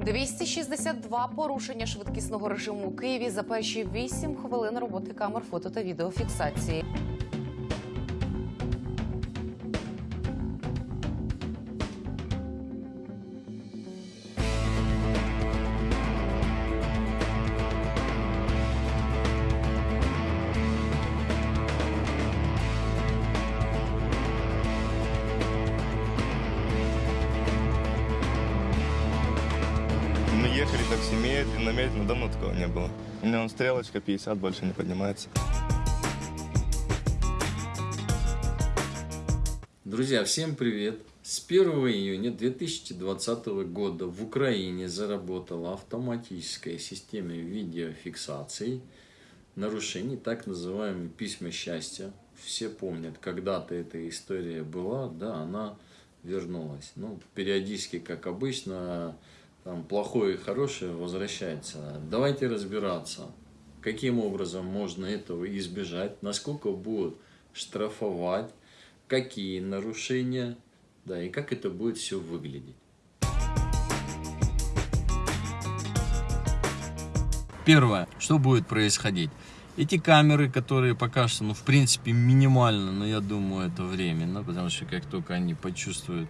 262 порушення швидкісного режиму у Києві за перші 8 хвилин роботи камер фото та відеофіксації. Медленно, медленно, давно такого не было. У меня он стрелочка 50, больше не поднимается. Друзья, всем привет! С 1 июня 2020 года в Украине заработала автоматическая система видеофиксации нарушений, так называемые письма счастья. Все помнят, когда-то эта история была, да, она вернулась. Ну, периодически, как обычно, там плохое и хорошее возвращается. Давайте разбираться, каким образом можно этого избежать, насколько будут штрафовать, какие нарушения, да, и как это будет все выглядеть. Первое, что будет происходить? Эти камеры, которые пока что, ну, в принципе, минимально, но я думаю, это временно, потому что как только они почувствуют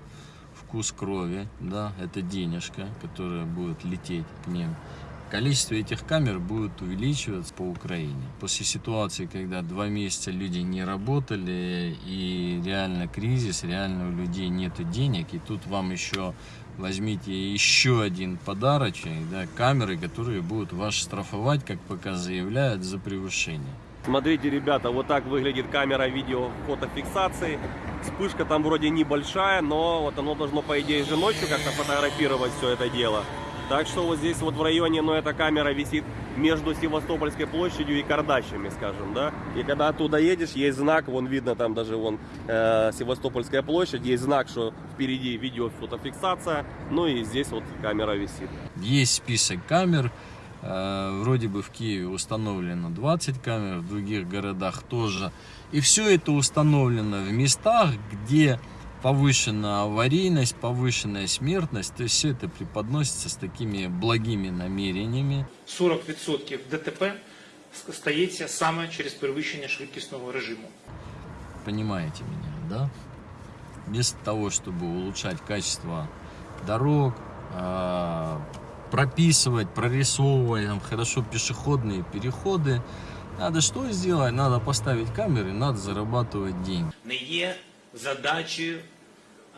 вкус крови, да, это денежка, которая будет лететь к ним, количество этих камер будет увеличиваться по Украине. После ситуации, когда два месяца люди не работали, и реально кризис, реально у людей нет денег, и тут вам еще возьмите еще один подарочек, да, камеры, которые будут вас штрафовать, как пока заявляют, за превышение. Смотрите, ребята, вот так выглядит камера видео фотофиксации. Вспышка там вроде небольшая, но вот оно должно, по идее, же ночью как-то фотографировать все это дело. Так что вот здесь вот в районе, ну, эта камера висит между Севастопольской площадью и Кардащами, скажем, да. И когда оттуда едешь, есть знак, вон видно там даже вон э, Севастопольская площадь, есть знак, что впереди видео фотофиксация, ну и здесь вот камера висит. Есть список камер, вроде бы в Киеве установлено 20 камер, в других городах тоже. И все это установлено в местах, где повышенная аварийность, повышенная смертность, то есть все это преподносится с такими благими намерениями. 40% ДТП стається саме через перевищення швидкісного режиму. Понимаете меня, да? Вместо того, чтобы улучшать качество дорог, а, прописывать, прорисовывать там, хорошо пешеходные переходы, надо что сделать? Надо поставить камеры, надо зарабатывать деньги. не є задачею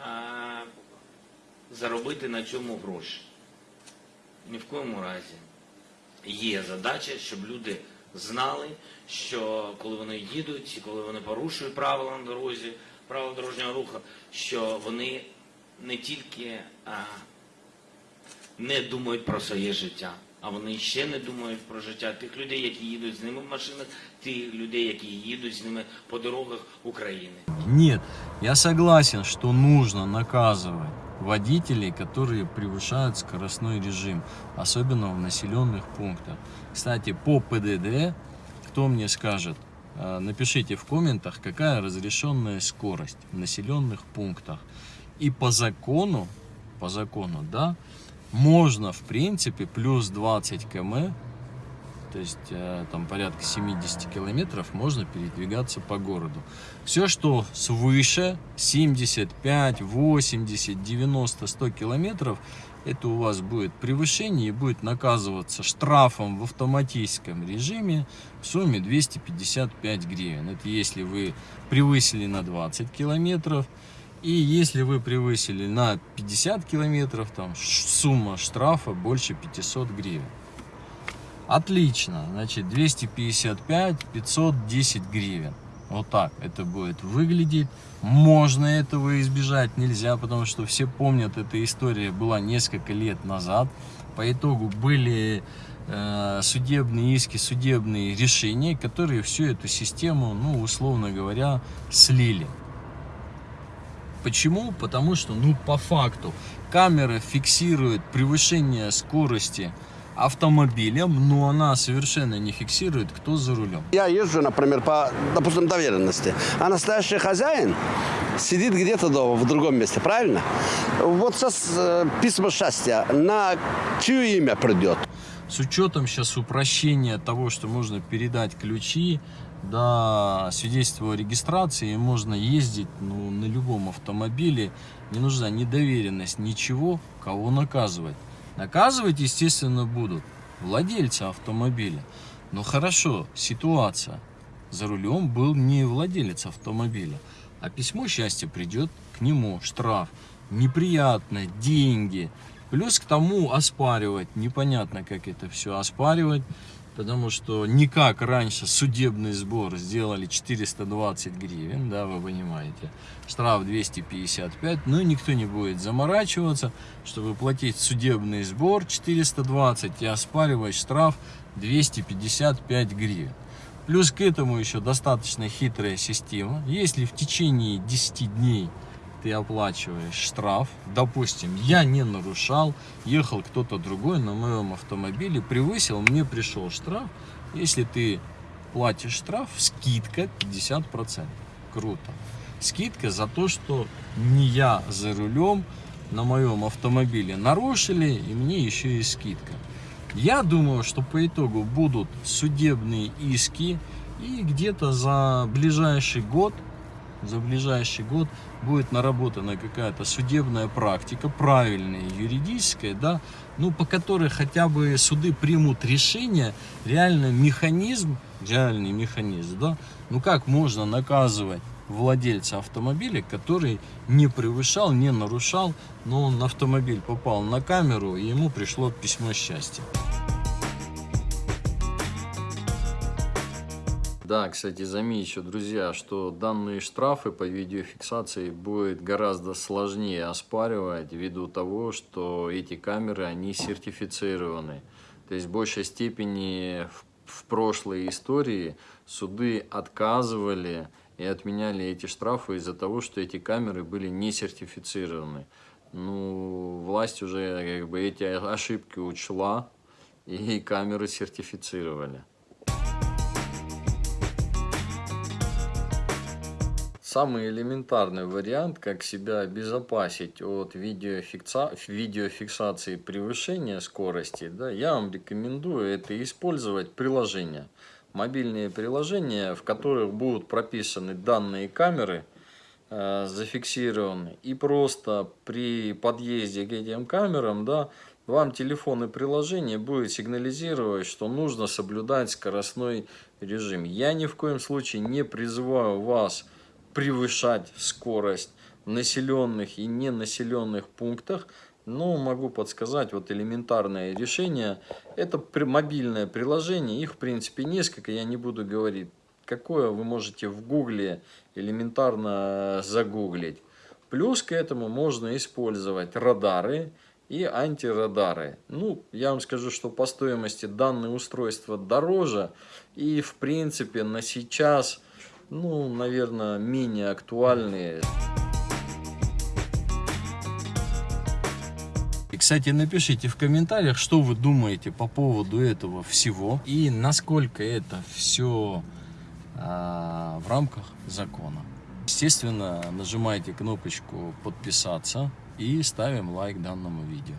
а, заробити на цьому гроші. Ні в коєму разі. Є задача, щоб люди знали, що коли вони їдуть, і коли вони порушують правила на дорозі, правила дорожнього руху, що вони не тільки а, не думають про своє життя, а вони ще не думають про життя тих людей, які їдуть з ними в машинах, тих людей, які їдуть з ними по дорогах України. Нет, я согласен, что нужно наказывать водителей, которые превышают скоростной режим, особенно в населенных пунктах. Кстати, по ПДД, кто мне скажет, э, напишите в комментах, какая разрешенная скорость в населенных пунктах. И по закону, по закону, да, можно, в принципе, плюс 20 км то есть э, там порядка 70 километров можно передвигаться по городу. Все, что свыше 75, 80, 90, 100 километров, это у вас будет превышение и будет наказываться штрафом в автоматическом режиме в сумме 255 гривен. Это если вы превысили на 20 километров. И если вы превысили на 50 километров, там сумма штрафа больше 500 гривен. Отлично. Значит, 255, 510 гривен. Вот так это будет выглядеть. Можно этого избежать, нельзя, потому что все помнят, эта история была несколько лет назад. По итогу были э, судебные иски, судебные решения, которые всю эту систему, ну, условно говоря, слили. Почему? Потому что, ну, по факту, камера фиксирует превышение скорости автомобилем, но она совершенно не фиксирует, кто за рулем. Я езжу, например, по, допустим, доверенности, а настоящий хозяин сидит где-то дома, в другом месте, правильно? Вот сейчас э, письмо счастья на чье имя придет? С учетом сейчас упрощения того, что можно передать ключи, до свидетельства о регистрации, можно ездить ну, на любом автомобиле, не нужна ни доверенность, ничего, кого наказывать. Наказывать, естественно, будут владельцы автомобиля. Но хорошо, ситуация. За рулем был не владелец автомобиля, а письмо счастья придет к нему, штраф. Неприятно, деньги. Плюс к тому оспаривать. Непонятно, как это все оспаривать. Потому что никак раньше судебный сбор сделали 420 гривен, да, вы понимаете. Штраф 255, но никто не будет заморачиваться, чтобы платить судебный сбор 420 и оспаривать штраф 255 гривен. Плюс к этому еще достаточно хитрая система. Если в течение 10 дней ты оплачиваешь штраф, допустим, я не нарушал, ехал кто-то другой на моем автомобиле, превысил, мне пришел штраф, если ты платишь штраф, скидка 50%. Круто. Скидка за то, что не я за рулем на моем автомобиле нарушили, и мне еще и скидка. Я думаю, что по итогу будут судебные иски, и где-то за ближайший год за ближайший год будет наработана какая-то судебная практика, правильная, юридическая, да, ну, по которой хотя бы суды примут решение, реально механизм, реальный механизм, да, ну, как можно наказывать владельца автомобиля, который не превышал, не нарушал, но он автомобиль попал на камеру, и ему пришло письмо счастья. Да, кстати, замечу, друзья, что данные штрафы по видеофиксации будет гораздо сложнее оспаривать ввиду того, что эти камеры, они сертифицированы. То есть в большей степени в, прошлой истории суды отказывали и отменяли эти штрафы из-за того, что эти камеры были не сертифицированы. Ну, власть уже как бы эти ошибки учла и камеры сертифицировали. Самый элементарный вариант, как себя обезопасить от видеофикса... видеофиксации превышения скорости, да, я вам рекомендую это использовать приложения. Мобильные приложения, в которых будут прописаны данные камеры, э, зафиксированы. И просто при подъезде к этим камерам, да, вам телефон и приложение будет сигнализировать, что нужно соблюдать скоростной режим. Я ни в коем случае не призываю вас превышать скорость в населенных и ненаселенных пунктах, но могу подсказать вот элементарное решение. Это мобильное приложение, их в принципе несколько, я не буду говорить, какое вы можете в гугле элементарно загуглить. Плюс к этому можно использовать радары и антирадары. Ну, я вам скажу, что по стоимости данные устройства дороже. И, в принципе, на сейчас ну, наверное, менее актуальные. И, кстати, напишите в комментариях, что вы думаете по поводу этого всего и насколько это все а, в рамках закона. Естественно, нажимайте кнопочку подписаться и ставим лайк данному видео.